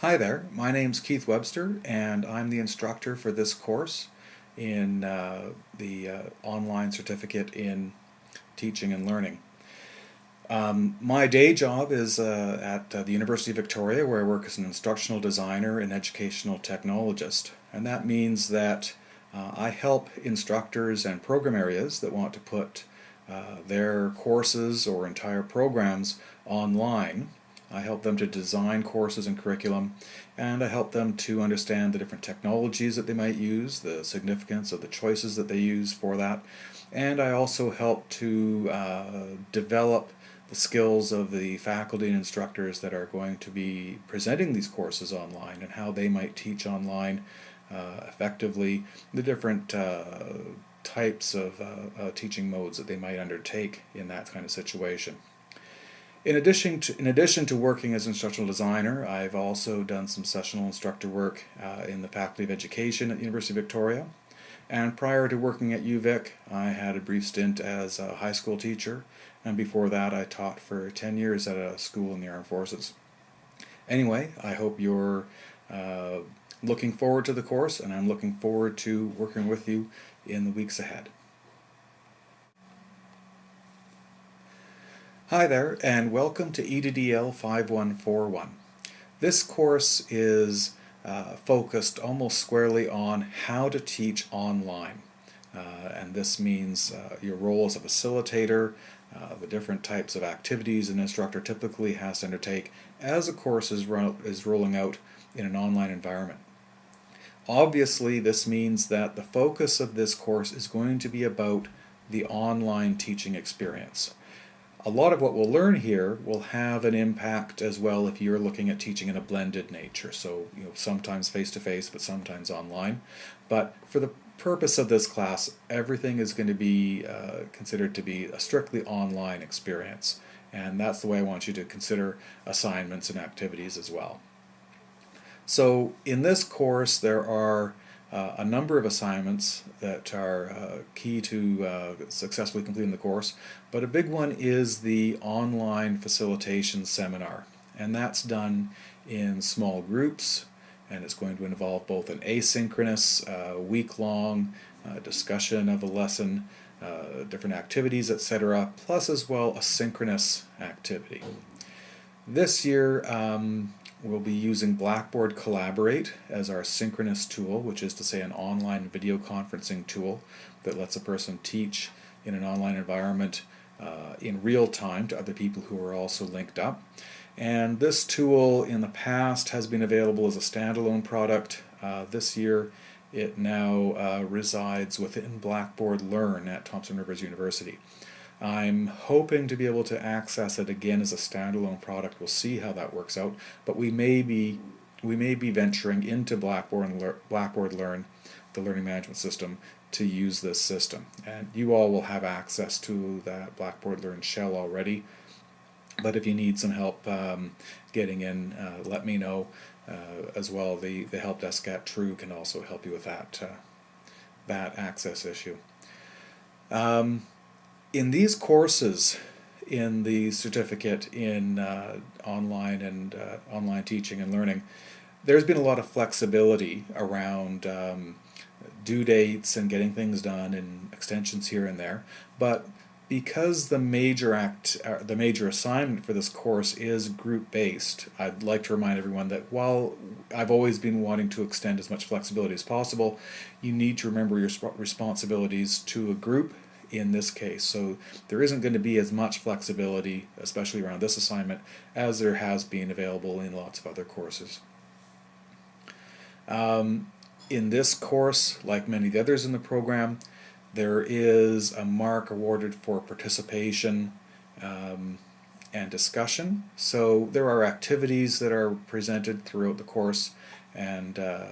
Hi there, my name's Keith Webster and I'm the instructor for this course in uh, the uh, online certificate in teaching and learning. Um, my day job is uh, at uh, the University of Victoria where I work as an instructional designer and educational technologist and that means that uh, I help instructors and program areas that want to put uh, their courses or entire programs online I help them to design courses and curriculum, and I help them to understand the different technologies that they might use, the significance of the choices that they use for that, and I also help to uh, develop the skills of the faculty and instructors that are going to be presenting these courses online and how they might teach online uh, effectively, the different uh, types of uh, uh, teaching modes that they might undertake in that kind of situation. In addition to, in addition to working as an instructional designer, I've also done some sessional instructor work uh, in the Faculty of Education at the University of Victoria. And prior to working at UVic, I had a brief stint as a high school teacher, and before that I taught for 10 years at a school in the Armed Forces. Anyway, I hope you're uh, looking forward to the course, and I'm looking forward to working with you in the weeks ahead. Hi there and welcome to EDDL 5141. This course is uh, focused almost squarely on how to teach online. Uh, and this means uh, your role as a facilitator, uh, the different types of activities an instructor typically has to undertake as a course is, is rolling out in an online environment. Obviously this means that the focus of this course is going to be about the online teaching experience a lot of what we'll learn here will have an impact as well if you're looking at teaching in a blended nature. So, you know, sometimes face-to-face, -face, but sometimes online. But for the purpose of this class, everything is going to be uh, considered to be a strictly online experience. And that's the way I want you to consider assignments and activities as well. So in this course, there are uh, a number of assignments that are uh, key to uh, successfully completing the course, but a big one is the online facilitation seminar. And that's done in small groups, and it's going to involve both an asynchronous, uh, week-long uh, discussion of a lesson, uh, different activities, etc., plus as well a synchronous activity. This year, um, We'll be using Blackboard Collaborate as our synchronous tool, which is to say an online video conferencing tool that lets a person teach in an online environment uh, in real time to other people who are also linked up. And this tool in the past has been available as a standalone product. Uh, this year it now uh, resides within Blackboard Learn at Thompson Rivers University. I'm hoping to be able to access it again as a standalone product. We'll see how that works out, but we may be we may be venturing into Blackboard, Blackboard Learn, the learning management system, to use this system. And you all will have access to that Blackboard Learn shell already. But if you need some help um, getting in, uh, let me know uh, as well. The, the help desk at True can also help you with that, uh, that access issue. Um, in these courses in the certificate in uh, online and uh, online teaching and learning, there's been a lot of flexibility around um, due dates and getting things done and extensions here and there. But because the major act, uh, the major assignment for this course is group-based, I'd like to remind everyone that while I've always been wanting to extend as much flexibility as possible, you need to remember your responsibilities to a group in this case. So there isn't going to be as much flexibility, especially around this assignment, as there has been available in lots of other courses. Um, in this course, like many of the others in the program, there is a mark awarded for participation um, and discussion. So there are activities that are presented throughout the course and uh,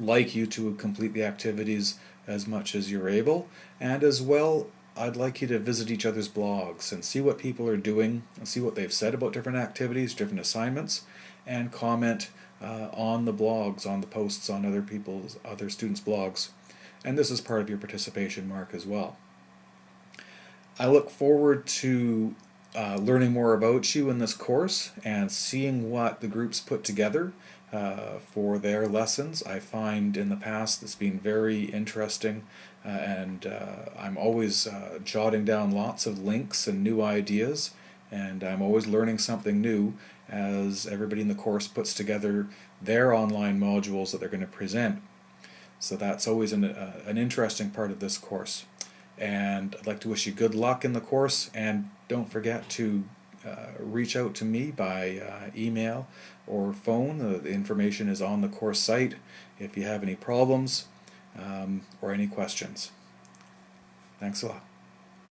like you to complete the activities as much as you're able. And as well, I'd like you to visit each other's blogs and see what people are doing and see what they've said about different activities, different assignments, and comment uh, on the blogs, on the posts on other people's, other students' blogs. And this is part of your participation mark as well. I look forward to uh, learning more about you in this course and seeing what the groups put together uh, for their lessons. I find in the past it's been very interesting uh, and uh, I'm always uh, jotting down lots of links and new ideas and I'm always learning something new as everybody in the course puts together their online modules that they're going to present. So that's always an, uh, an interesting part of this course. And I'd like to wish you good luck in the course and don't forget to reach out to me by uh, email or phone. the information is on the course site if you have any problems um, or any questions. Thanks a lot.